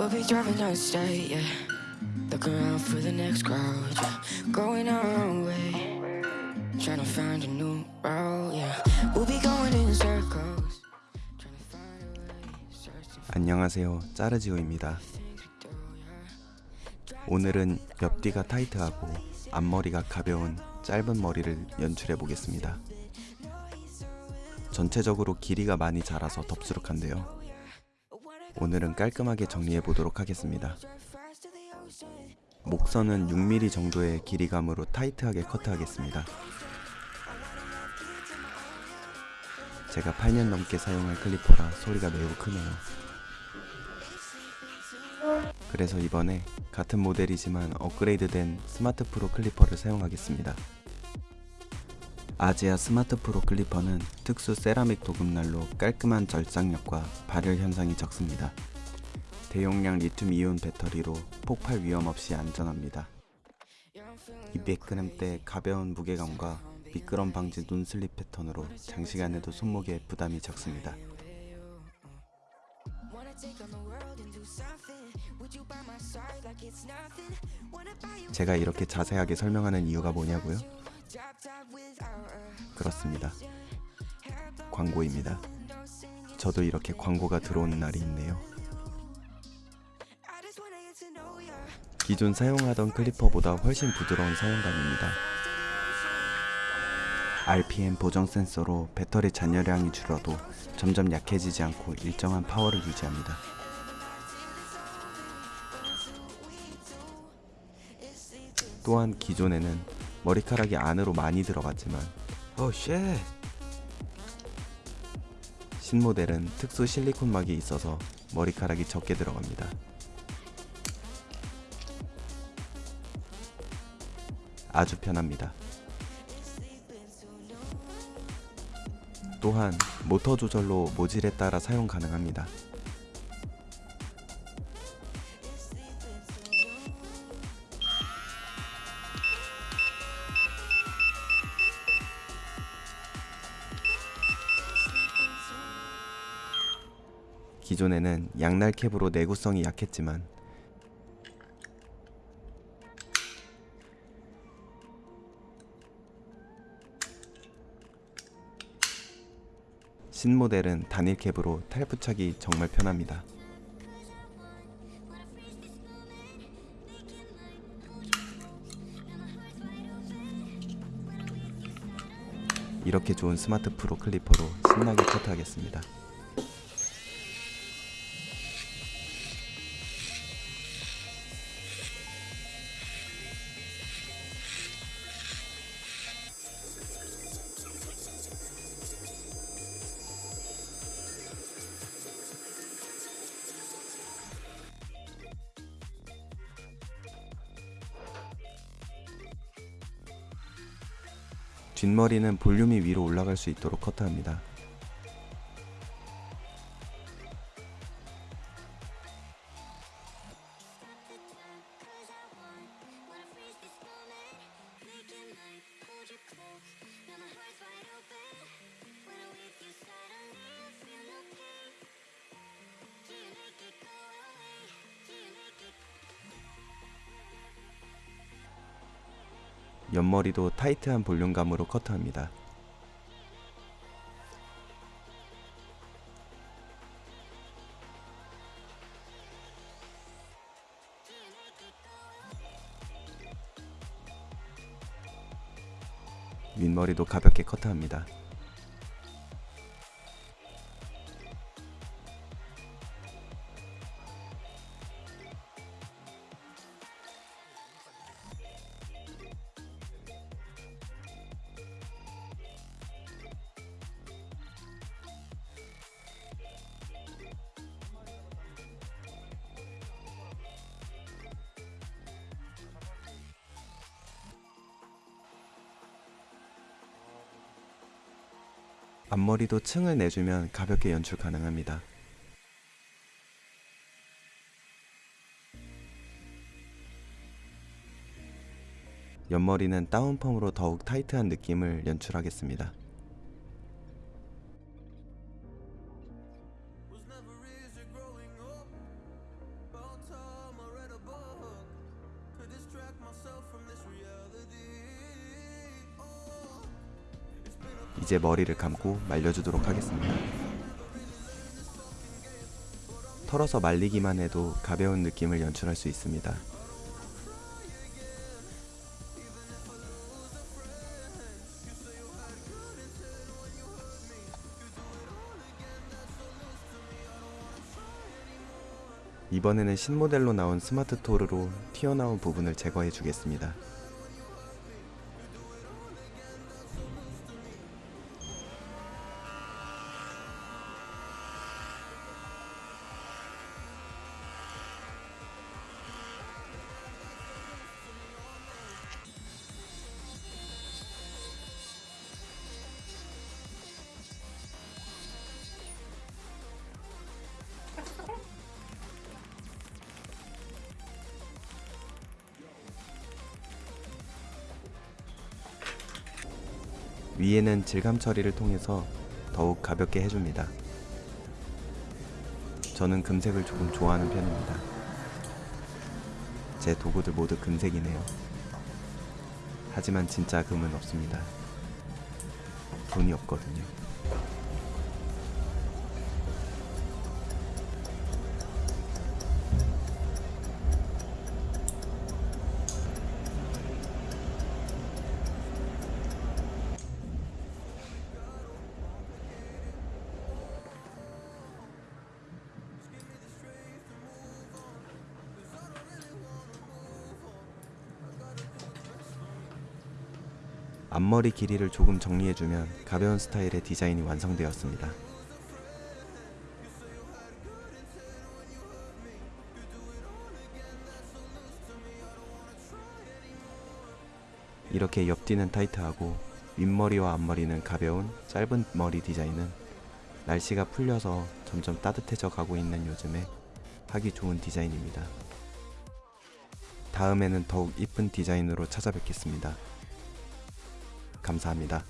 We'll be driving down state, yeah. Looking around for the next crowd, yeah. Going our own way. Trying to find a new route, yeah. We'll be going in circles. Trying to find a way. Searching for 안녕하세요 짜르지오입니다. 오늘은 옆뒤가 타이트하고 앞머리가 가벼운 짧은 머리를 연출해 보겠습니다 전체적으로 길이가 많이 자라서 덥수룩한데요 오늘은 깔끔하게 정리해 보도록 하겠습니다. 목선은 6mm 정도의 길이감으로 타이트하게 커트하겠습니다. 제가 8년 넘게 사용할 clipper라 소리가 매우 크네요. 그래서 이번에 같은 모델이지만 업그레이드된 스마트 프로 clipper를 사용하겠습니다. 아지아 스마트 프로 clipper는 특수 세라믹 도금날로 깔끔한 절삭력과 발열 현상이 적습니다. 대용량 리튬 이온 배터리로 폭발 위험 없이 안전합니다. 200g대 가벼운 무게감과 미끄럼 방지 눈슬립 패턴으로 장시간에도 손목에 부담이 적습니다. 제가 이렇게 자세하게 설명하는 이유가 뭐냐고요? 그렇습니다. 광고입니다. 저도 이렇게 광고가 들어오는 날이 있네요. 기존 사용하던 클리퍼보다 훨씬 부드러운 사용감입니다. RPM 보정 센서로 배터리 잔여량이 줄어도 점점 약해지지 않고 일정한 파워를 유지합니다. 또한 기존에는 머리카락이 안으로 많이 들어갔지만 어 shit! 신모델은 특수 실리콘 막이 있어서 머리카락이 적게 들어갑니다. 아주 편합니다. 또한 모터 조절로 모질에 따라 사용 가능합니다. 기존에는 양날 캡으로 내구성이 약했지만 신모델은 단일 캡으로 탈부착이 정말 편합니다. 이렇게 좋은 스마트 프로 클리퍼로 신나게 커트하겠습니다. 뒷머리는 볼륨이 위로 올라갈 수 있도록 커트합니다. 옆머리도 타이트한 볼륨감으로 커트합니다. 윗머리도 가볍게 커트합니다. 앞머리도 층을 내주면 가볍게 연출 가능합니다. 옆머리는 다운펌으로 더욱 타이트한 느낌을 연출하겠습니다. 이제 머리를 감고 말려주도록 하겠습니다. 털어서 말리기만 해도 가벼운 느낌을 연출할 수 있습니다. 이번에는 신모델로 나온 스마트 토르로 튀어나온 부분을 제거해 주겠습니다. 위에는 질감 처리를 통해서 더욱 가볍게 해줍니다. 저는 금색을 조금 좋아하는 편입니다. 제 도구들 모두 금색이네요. 하지만 진짜 금은 없습니다. 돈이 없거든요. 앞머리 길이를 조금 정리해주면 가벼운 스타일의 디자인이 완성되었습니다. 이렇게 옆뒤는 타이트하고 윗머리와 앞머리는 가벼운 짧은 머리 디자인은 날씨가 풀려서 점점 따뜻해져 가고 있는 요즘에 하기 좋은 디자인입니다. 다음에는 더욱 이쁜 디자인으로 찾아뵙겠습니다. 감사합니다.